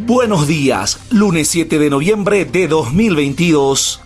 Buenos días, lunes 7 de noviembre de 2022.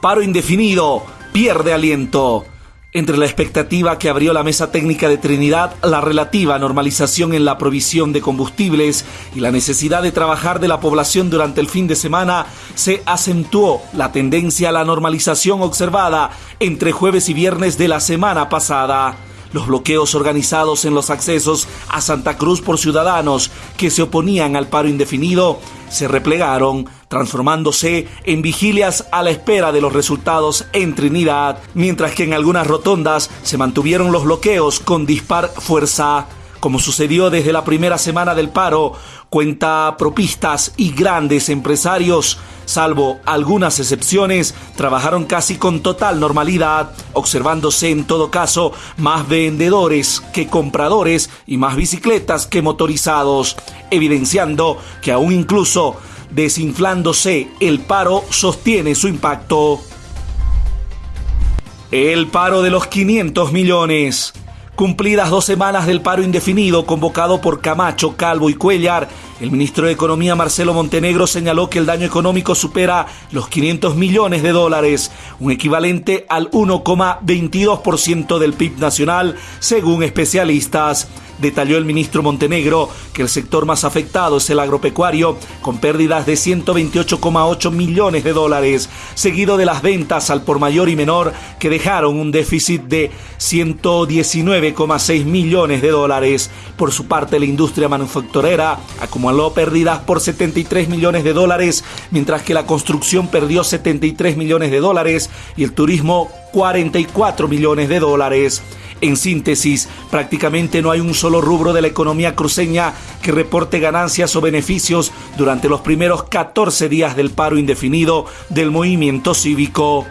Paro indefinido, pierde aliento. Entre la expectativa que abrió la mesa técnica de Trinidad, la relativa normalización en la provisión de combustibles y la necesidad de trabajar de la población durante el fin de semana, se acentuó la tendencia a la normalización observada entre jueves y viernes de la semana pasada. Los bloqueos organizados en los accesos a Santa Cruz por ciudadanos que se oponían al paro indefinido se replegaron, transformándose en vigilias a la espera de los resultados en Trinidad, mientras que en algunas rotondas se mantuvieron los bloqueos con dispar fuerza como sucedió desde la primera semana del paro, cuenta propistas y grandes empresarios, salvo algunas excepciones, trabajaron casi con total normalidad, observándose en todo caso más vendedores que compradores y más bicicletas que motorizados, evidenciando que aún incluso desinflándose el paro sostiene su impacto. El paro de los 500 millones. Cumplidas dos semanas del paro indefinido convocado por Camacho, Calvo y Cuellar, el ministro de Economía Marcelo Montenegro señaló que el daño económico supera los 500 millones de dólares, un equivalente al 1,22% del PIB nacional, según especialistas. Detalló el ministro Montenegro que el sector más afectado es el agropecuario, con pérdidas de 128,8 millones de dólares, seguido de las ventas al por mayor y menor que dejaron un déficit de 119,6 millones de dólares. Por su parte, la industria manufacturera acumuló pérdidas por 73 millones de dólares, mientras que la construcción perdió 73 millones de dólares y el turismo 44 millones de dólares. En síntesis, prácticamente no hay un solo rubro de la economía cruceña que reporte ganancias o beneficios durante los primeros 14 días del paro indefinido del movimiento cívico.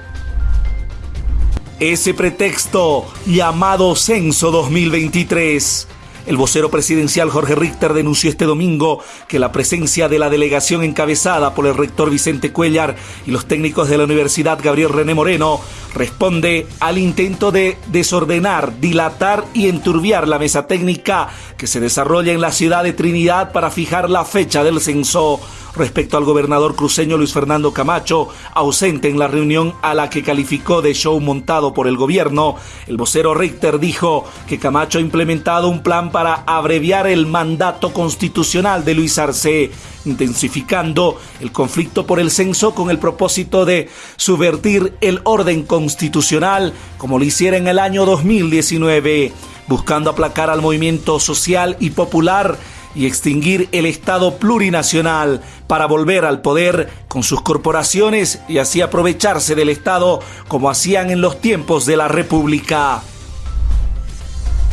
Ese pretexto llamado Censo 2023 el vocero presidencial Jorge Richter denunció este domingo que la presencia de la delegación encabezada por el rector Vicente Cuellar y los técnicos de la Universidad Gabriel René Moreno responde al intento de desordenar, dilatar y enturbiar la mesa técnica que se desarrolla en la ciudad de Trinidad para fijar la fecha del censo respecto al gobernador cruceño Luis Fernando Camacho, ausente en la reunión a la que calificó de show montado por el gobierno. El vocero Richter dijo que Camacho ha implementado un plan para abreviar el mandato constitucional de Luis Arce, intensificando el conflicto por el censo con el propósito de subvertir el orden constitucional como lo hiciera en el año 2019, buscando aplacar al movimiento social y popular y extinguir el Estado plurinacional para volver al poder con sus corporaciones y así aprovecharse del Estado como hacían en los tiempos de la República.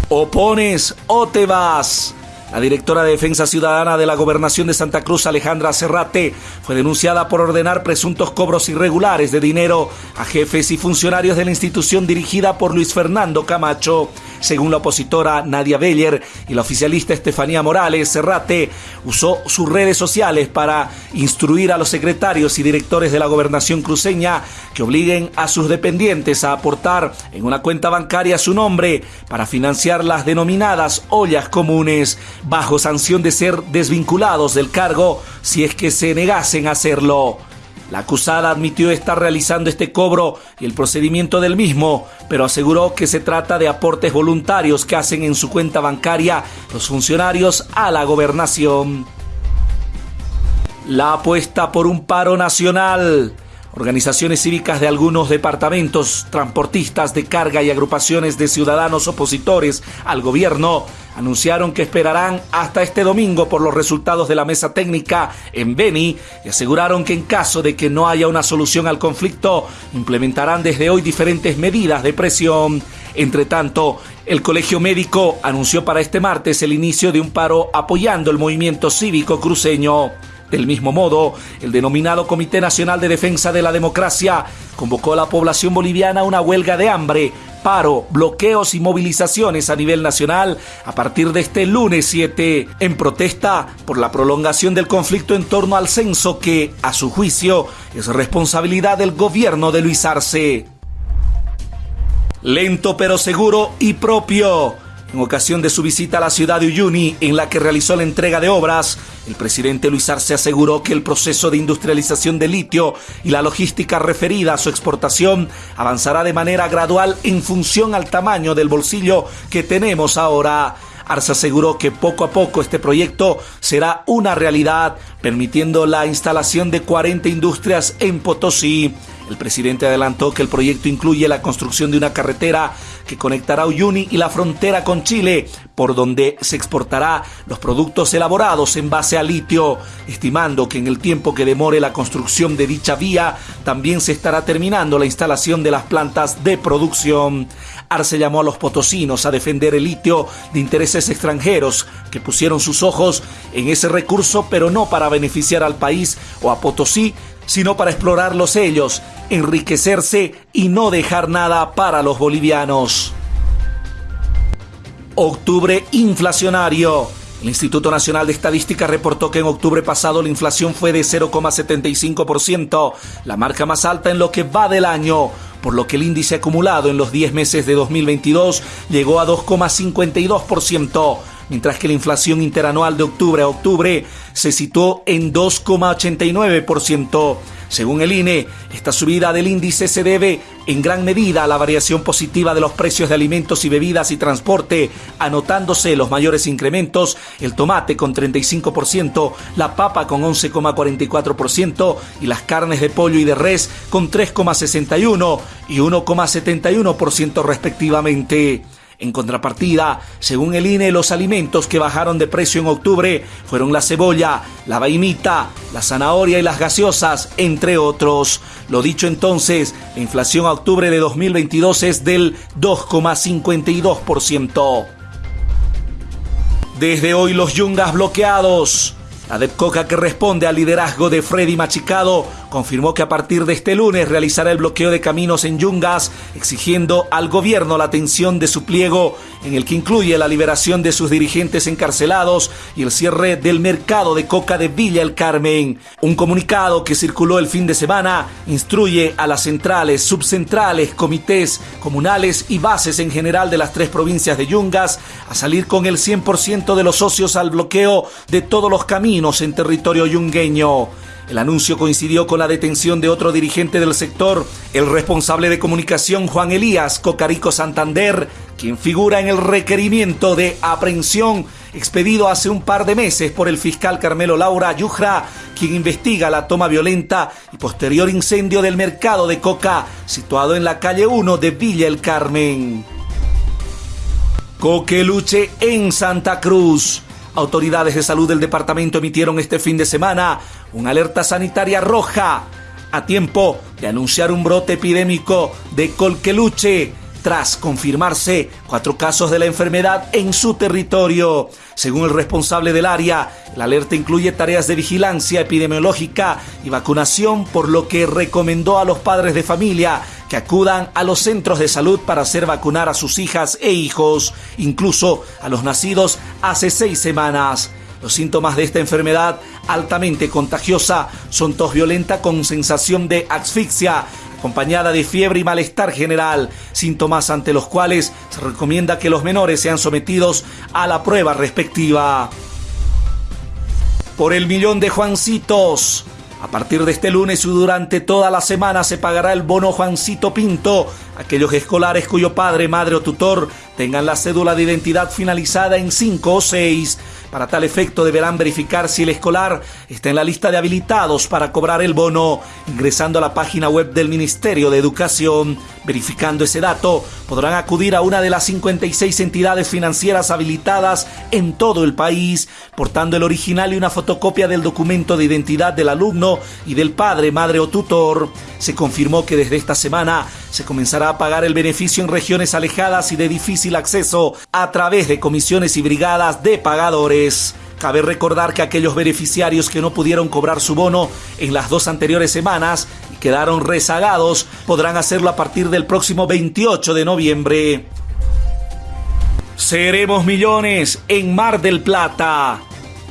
O pones o te vas. La directora de Defensa Ciudadana de la Gobernación de Santa Cruz, Alejandra Serrate, fue denunciada por ordenar presuntos cobros irregulares de dinero a jefes y funcionarios de la institución dirigida por Luis Fernando Camacho. Según la opositora Nadia Beller y la oficialista Estefanía Morales, Serrate usó sus redes sociales para instruir a los secretarios y directores de la gobernación cruceña que obliguen a sus dependientes a aportar en una cuenta bancaria su nombre para financiar las denominadas ollas comunes, bajo sanción de ser desvinculados del cargo si es que se negasen a hacerlo. La acusada admitió estar realizando este cobro y el procedimiento del mismo, pero aseguró que se trata de aportes voluntarios que hacen en su cuenta bancaria los funcionarios a la gobernación. La apuesta por un paro nacional. Organizaciones cívicas de algunos departamentos, transportistas de carga y agrupaciones de ciudadanos opositores al gobierno anunciaron que esperarán hasta este domingo por los resultados de la mesa técnica en Beni y aseguraron que en caso de que no haya una solución al conflicto, implementarán desde hoy diferentes medidas de presión. Entre tanto, el Colegio Médico anunció para este martes el inicio de un paro apoyando el movimiento cívico cruceño. Del mismo modo, el denominado Comité Nacional de Defensa de la Democracia convocó a la población boliviana a una huelga de hambre, paro, bloqueos y movilizaciones a nivel nacional a partir de este lunes 7 en protesta por la prolongación del conflicto en torno al censo que, a su juicio, es responsabilidad del gobierno de Luis Arce. Lento pero seguro y propio. En ocasión de su visita a la ciudad de Uyuni, en la que realizó la entrega de obras, el presidente Luis Arce aseguró que el proceso de industrialización del litio y la logística referida a su exportación avanzará de manera gradual en función al tamaño del bolsillo que tenemos ahora. Arce aseguró que poco a poco este proyecto será una realidad, permitiendo la instalación de 40 industrias en Potosí. El presidente adelantó que el proyecto incluye la construcción de una carretera que conectará Uyuni y la frontera con Chile, por donde se exportará los productos elaborados en base a litio, estimando que en el tiempo que demore la construcción de dicha vía, también se estará terminando la instalación de las plantas de producción. Arce llamó a los potosinos a defender el litio de intereses extranjeros que pusieron sus ojos en ese recurso, pero no para beneficiar al país o a Potosí, sino para explorarlos ellos, enriquecerse y no dejar nada para los bolivianos. Octubre inflacionario. El Instituto Nacional de Estadística reportó que en octubre pasado la inflación fue de 0,75%, la marca más alta en lo que va del año, por lo que el índice acumulado en los 10 meses de 2022 llegó a 2,52% mientras que la inflación interanual de octubre a octubre se situó en 2,89%. Según el INE, esta subida del índice se debe en gran medida a la variación positiva de los precios de alimentos y bebidas y transporte, anotándose los mayores incrementos, el tomate con 35%, la papa con 11,44% y las carnes de pollo y de res con 3,61 y 1,71% respectivamente. En contrapartida, según el INE, los alimentos que bajaron de precio en octubre fueron la cebolla, la vainita, la zanahoria y las gaseosas, entre otros. Lo dicho entonces, la inflación a octubre de 2022 es del 2,52%. Desde hoy los yungas bloqueados. La DEPCOCA, que responde al liderazgo de Freddy Machicado, confirmó que a partir de este lunes realizará el bloqueo de caminos en Yungas, exigiendo al gobierno la atención de su pliego, en el que incluye la liberación de sus dirigentes encarcelados y el cierre del mercado de coca de Villa El Carmen. Un comunicado que circuló el fin de semana instruye a las centrales, subcentrales, comités comunales y bases en general de las tres provincias de Yungas a salir con el 100% de los socios al bloqueo de todos los caminos en territorio yungueño. El anuncio coincidió con la detención de otro dirigente del sector, el responsable de comunicación Juan Elías Cocarico Santander, quien figura en el requerimiento de aprehensión expedido hace un par de meses por el fiscal Carmelo Laura Yujra, quien investiga la toma violenta y posterior incendio del mercado de coca situado en la calle 1 de Villa El Carmen. Coqueluche en Santa Cruz. Autoridades de salud del departamento emitieron este fin de semana una alerta sanitaria roja a tiempo de anunciar un brote epidémico de colqueluche tras confirmarse cuatro casos de la enfermedad en su territorio. Según el responsable del área, la alerta incluye tareas de vigilancia epidemiológica y vacunación, por lo que recomendó a los padres de familia que acudan a los centros de salud para hacer vacunar a sus hijas e hijos, incluso a los nacidos hace seis semanas. Los síntomas de esta enfermedad altamente contagiosa son tos violenta con sensación de asfixia, acompañada de fiebre y malestar general, síntomas ante los cuales se recomienda que los menores sean sometidos a la prueba respectiva. Por el millón de Juancitos, a partir de este lunes y durante toda la semana se pagará el bono Juancito Pinto. Aquellos escolares cuyo padre, madre o tutor tengan la cédula de identidad finalizada en 5 o 6 para tal efecto deberán verificar si el escolar está en la lista de habilitados para cobrar el bono, ingresando a la página web del Ministerio de Educación. Verificando ese dato, podrán acudir a una de las 56 entidades financieras habilitadas en todo el país, portando el original y una fotocopia del documento de identidad del alumno y del padre, madre o tutor. Se confirmó que desde esta semana se comenzará a pagar el beneficio en regiones alejadas y de difícil acceso a través de comisiones y brigadas de pagadores. Cabe recordar que aquellos beneficiarios que no pudieron cobrar su bono en las dos anteriores semanas y quedaron rezagados podrán hacerlo a partir del próximo 28 de noviembre. Seremos millones en Mar del Plata.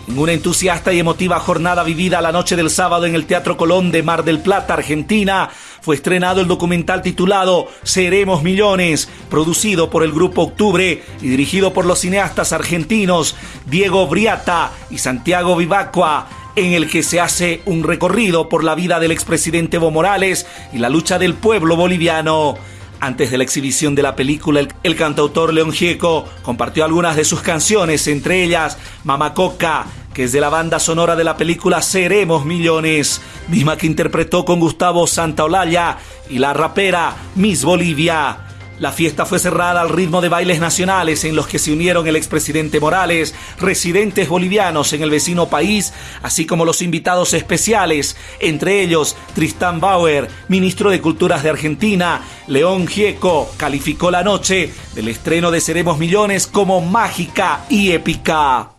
En una entusiasta y emotiva jornada vivida la noche del sábado en el Teatro Colón de Mar del Plata, Argentina, fue estrenado el documental titulado Seremos Millones, producido por el Grupo Octubre y dirigido por los cineastas argentinos Diego Briata y Santiago Vivacqua en el que se hace un recorrido por la vida del expresidente Evo Morales y la lucha del pueblo boliviano. Antes de la exhibición de la película, el, cantautor León Gieco compartió algunas de sus canciones, entre ellas Mamacoca, que es de la banda sonora de la película Seremos Millones, misma que interpretó con Gustavo Santaolalla y la rapera Miss Bolivia. La fiesta fue cerrada al ritmo de bailes nacionales en los que se unieron el expresidente Morales, residentes bolivianos en el vecino país, así como los invitados especiales, entre ellos Tristán Bauer, ministro de Culturas de Argentina, León Gieco, calificó la noche del estreno de Seremos Millones como mágica y épica.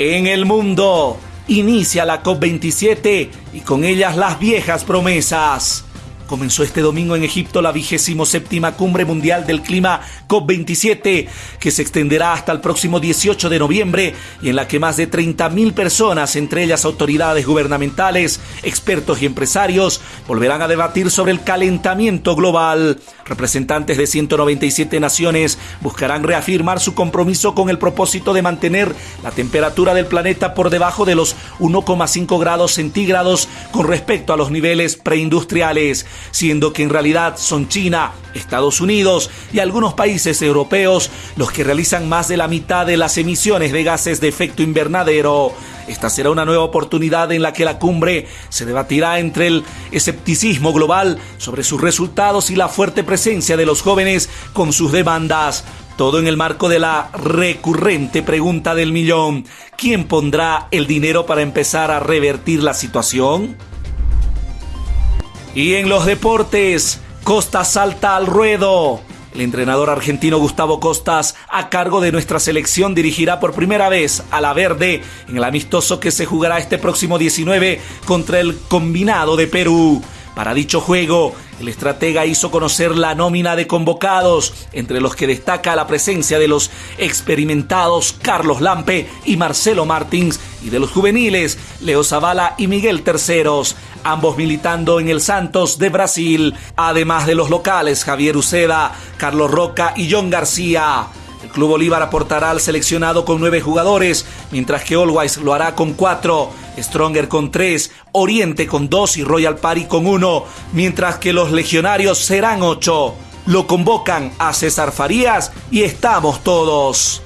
En el mundo, inicia la COP27 y con ellas las viejas promesas. Comenzó este domingo en Egipto la vigésimo séptima cumbre mundial del clima COP27, que se extenderá hasta el próximo 18 de noviembre y en la que más de 30.000 personas, entre ellas autoridades gubernamentales, expertos y empresarios, volverán a debatir sobre el calentamiento global. Representantes de 197 naciones buscarán reafirmar su compromiso con el propósito de mantener la temperatura del planeta por debajo de los 1,5 grados centígrados con respecto a los niveles preindustriales siendo que en realidad son China, Estados Unidos y algunos países europeos los que realizan más de la mitad de las emisiones de gases de efecto invernadero. Esta será una nueva oportunidad en la que la cumbre se debatirá entre el escepticismo global sobre sus resultados y la fuerte presencia de los jóvenes con sus demandas. Todo en el marco de la recurrente pregunta del millón. ¿Quién pondrá el dinero para empezar a revertir la situación? Y en los deportes, Costa salta al ruedo. El entrenador argentino Gustavo Costas, a cargo de nuestra selección, dirigirá por primera vez a la verde en el amistoso que se jugará este próximo 19 contra el combinado de Perú. Para dicho juego, el estratega hizo conocer la nómina de convocados, entre los que destaca la presencia de los experimentados Carlos Lampe y Marcelo Martins y de los juveniles Leo Zavala y Miguel Terceros, ambos militando en el Santos de Brasil, además de los locales Javier Uceda, Carlos Roca y John García. El Club Bolívar aportará al seleccionado con nueve jugadores, mientras que Always lo hará con cuatro, Stronger con tres, Oriente con dos y Royal Party con uno, mientras que los legionarios serán ocho. Lo convocan a César Farías y estamos todos.